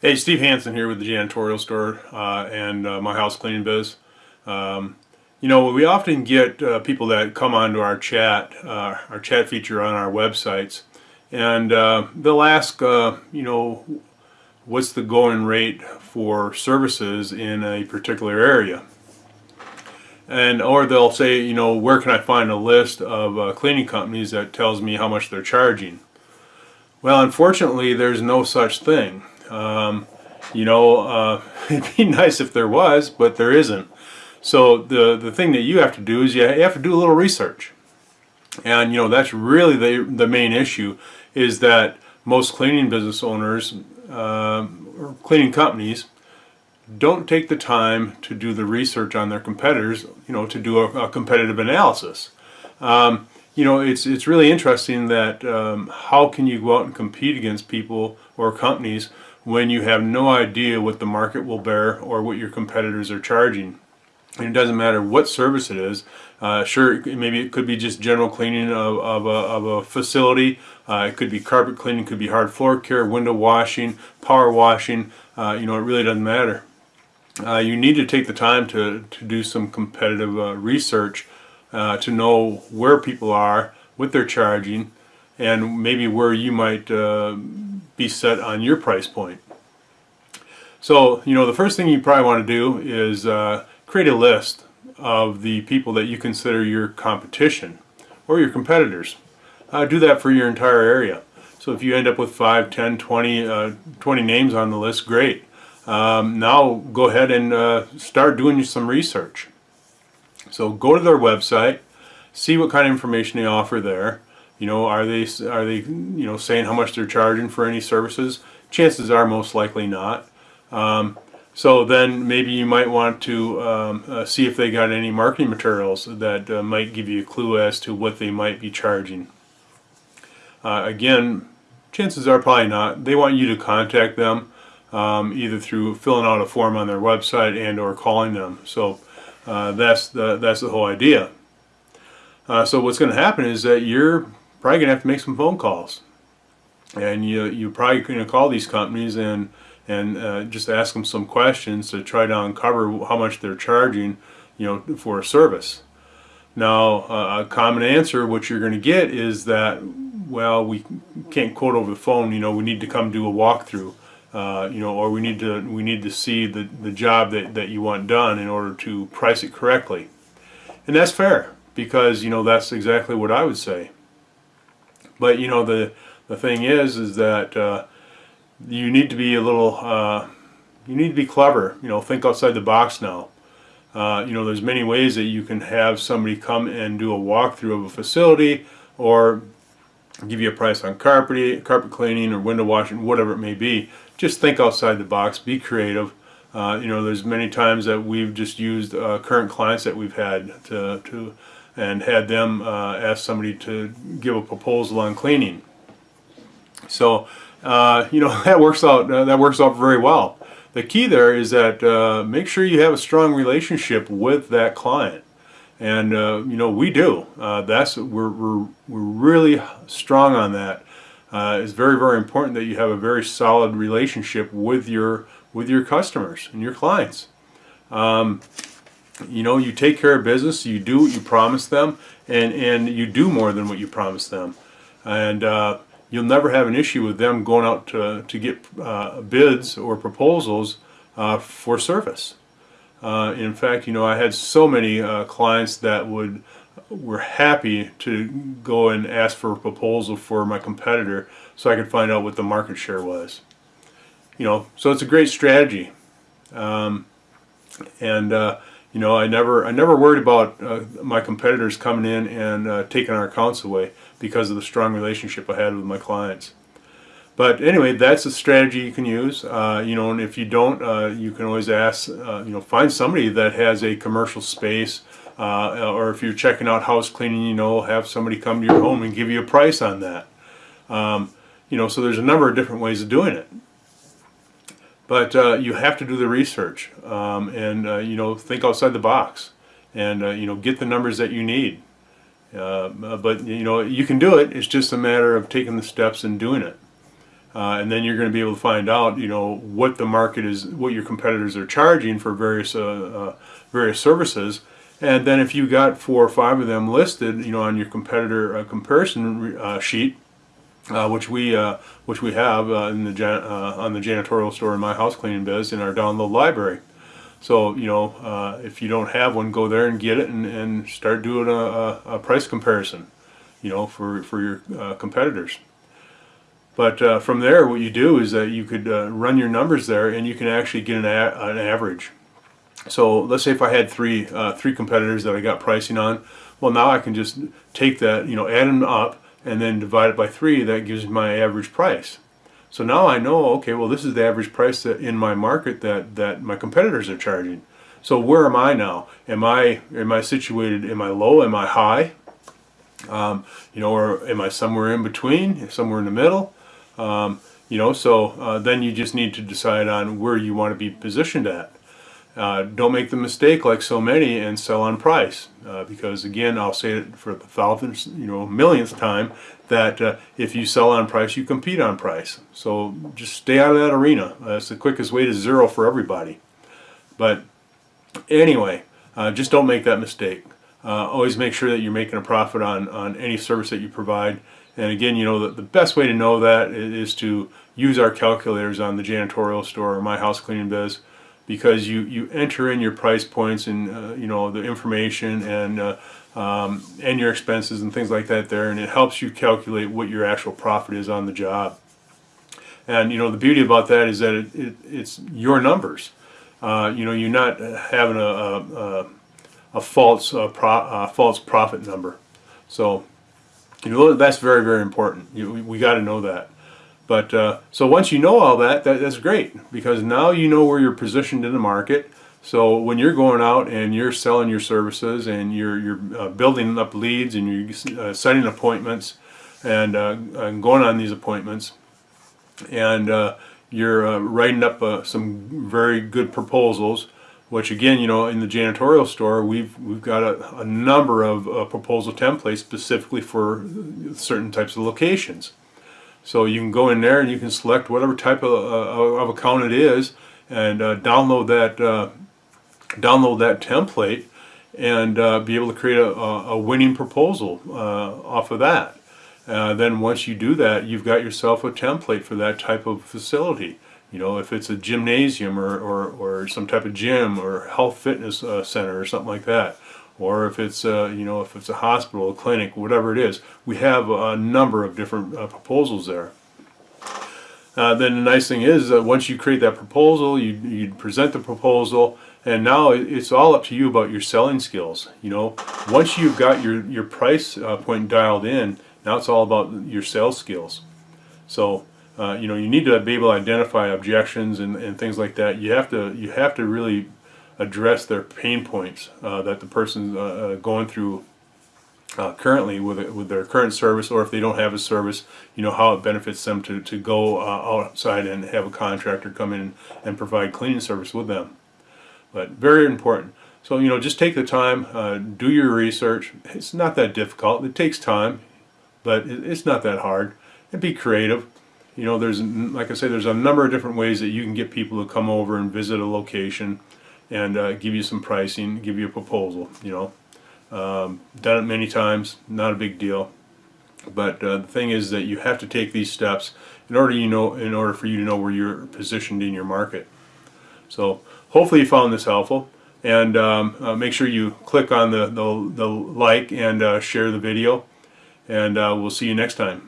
Hey, Steve Hansen here with the Janitorial Store uh, and uh, my house cleaning biz. Um, you know, we often get uh, people that come onto our chat, uh, our chat feature on our websites, and uh, they'll ask, uh, you know, what's the going rate for services in a particular area. And or they'll say, you know, where can I find a list of cleaning companies that tells me how much they're charging? Well, unfortunately, there's no such thing. Um, you know, uh, it'd be nice if there was, but there isn't. So the, the thing that you have to do is you have to do a little research. And, you know, that's really the, the main issue is that most cleaning business owners uh, or cleaning companies don't take the time to do the research on their competitors, you know, to do a, a competitive analysis. Um, you know, it's, it's really interesting that um, how can you go out and compete against people or companies when you have no idea what the market will bear or what your competitors are charging. And it doesn't matter what service it is. Uh, sure, maybe it could be just general cleaning of, of, a, of a, facility. Uh, it could be carpet cleaning, could be hard floor care, window washing, power washing. Uh, you know, it really doesn't matter. Uh, you need to take the time to, to do some competitive uh, research uh, to know where people are, what they're charging, and maybe where you might be set on your price point. So, you know, the first thing you probably want to do is uh, create a list of the people that you consider your competition or your competitors. Uh, do that for your entire area. So if you end up with 5, 10, 20, uh, 20 names on the list, great. Um, now go ahead and uh, start doing some research. So go to their website, see what kind of information they offer there, you know, are they are they you know saying how much they're charging for any services? Chances are most likely not. Um, so then maybe you might want to um, uh, see if they got any marketing materials that uh, might give you a clue as to what they might be charging. Uh, again, chances are probably not. They want you to contact them um, either through filling out a form on their website and or calling them. So uh, that's the that's the whole idea. Uh, so what's going to happen is that you're probably to have to make some phone calls. And you, you're probably to call these companies and, and uh, just ask them some questions to try to uncover how much they're charging you know, for a service. Now, uh, a common answer, what you're going to get is that, well, we can't quote over the phone, you know, we need to come do a walkthrough. Uh, you know, or we need to we need to see the the job that that you want done in order to price it correctly, and that's fair because you know that's exactly what I would say. But you know the the thing is is that uh, you need to be a little uh, you need to be clever. You know, think outside the box now. Uh, you know, there's many ways that you can have somebody come and do a walkthrough of a facility or give you a price on carpet, carpet cleaning or window washing, whatever it may be. Just think outside the box, be creative. Uh, you know, there's many times that we've just used uh, current clients that we've had to, to and had them uh, ask somebody to give a proposal on cleaning. So, uh, you know, that works out, uh, that works out very well. The key there is that uh, make sure you have a strong relationship with that client. And, uh, you know, we do. Uh, that's, we're, we're, we're really strong on that. it's very, very important that you have a very solid relationship with your, with your customers and your clients. Um, you know you take care of business you do what you promise them and and you do more than what you promise them. And uh, you'll never have an issue with them going out to, to get uh, bids or proposals uh, for service. Uh, in fact you know I had so many uh, clients that would were happy to go and ask for a proposal for my competitor so I could find out what the market share was. You know so it's a great strategy. Um, and uh, you know, I never, I never worried about uh, my competitors coming in and uh, taking our accounts away because of the strong relationship I had with my clients. But anyway, that's a strategy you can use. Uh, you know, and if you don't, uh, you can always ask, uh, you know, find somebody that has a commercial space, uh, or if you're checking out house cleaning, you know, have somebody come to your home and give you a price on that. Um, you know, so there's a number of different ways of doing it. But uh, you have to do the research um, and, uh, you know, think outside the box and, uh, you know, get the numbers that you need. Uh, but, you know, you can do it. It's just a matter of taking the steps and doing it. uh, and then you're going to be able to find out, you know, what the market is, what your competitors are charging for various uh, various services. And then if you got four or five of them listed, you know, on your competitor comparison sheet, uh, which we which we have in the on the janitorial store in my house cleaning biz in our download library. So, you know, uh, if you don't have one, go there and get it and, and start doing a, a, price comparison, you know, for, for your uh, competitors. But uh, from there, what you do is that you could uh, run your numbers there and you can actually get an, an average. So let's say if I had three, uh, three competitors that I got pricing on, well now I can just take that, you know, add them up and then divide it by three, that gives my average price. So now I know, okay, well this is the average price that in my market that, that my competitors are charging. So where am I now? Am I, am I situated, am I low, am I high? Um, you know, or am I somewhere in between, somewhere in the middle? Um, you know, so uh, then you just need to decide on where you want to be positioned at. Uh, don't make the mistake like so many and sell on price. Uh, because again I'll say it for the thousandth you know millionth time that uh, if you sell on price you compete on price. So just stay out of that arena. That's the quickest way to zero for everybody. But anyway uh, just don't make that mistake. Uh, always make sure that you're making a profit on on any service that you provide. And again, you know, the, the best way to know that is to use our calculators on the janitorial store or my house cleaning biz because you, you enter in your price points and, uh, you know, the information and, uh, um, and your expenses and things like that there and it helps you calculate what your actual profit is on the job. And, you know, the beauty about that is that it, it it's your numbers. Uh, you know, you're not having a, a, a false, uh, pro, false profit number. So, you know, that's very, very important. You, we got to know that. But uh, so once you know all that, that, that's great because now you know where you're positioned in the market. So when you're going out and you're selling your services and you're, you're uh, building up leads and you're uh, setting appointments and, uh, and, going on these appointments and uh, you're uh, writing up some very good proposals which again, you know, in the janitorial store, we've we've got a, a number of proposal templates specifically for certain types of locations. So you can go in there and you can select whatever type of, uh, of account it is and uh, download that uh, download that template and uh, be able to create a, a winning proposal uh, off of that. then once you do that, you've got yourself a template for that type of facility. You know, if it's a gymnasium or, or, or some type of gym or health fitness uh, center or something like that, or if it's uh, you know if it's a hospital, a clinic, whatever it is, we have a number of different uh, proposals there. Uh, then the nice thing is that once you create that proposal, you you present the proposal, and now it's all up to you about your selling skills. You know, once you've got your your price uh, point dialed in, now it's all about your sales skills. So uh, you know, you need to be able to identify objections and, and things like that. You have to you have to really address their pain points uh, that the person's uh, uh going through uh, currently with with their current service, or if they don't have a service, you know how it benefits them to to go outside and have a contractor come in and provide cleaning service with them. But very important. So you know, just take the time, do your research. It's not that difficult. It takes time, but it's not that hard. And be creative you know, there's, like I say, there's a number of different ways that you can get people to come over and visit a location and uh, give you some pricing, give you a proposal, you know. Um, done it many times, not a big deal. But uh, the thing is that you have to take these steps in order you know in order for you to know where you're positioned in your market. So hopefully you found this helpful and um, uh, make sure you click on the, the, the like and uh, share the video and uh, we'll see you next time.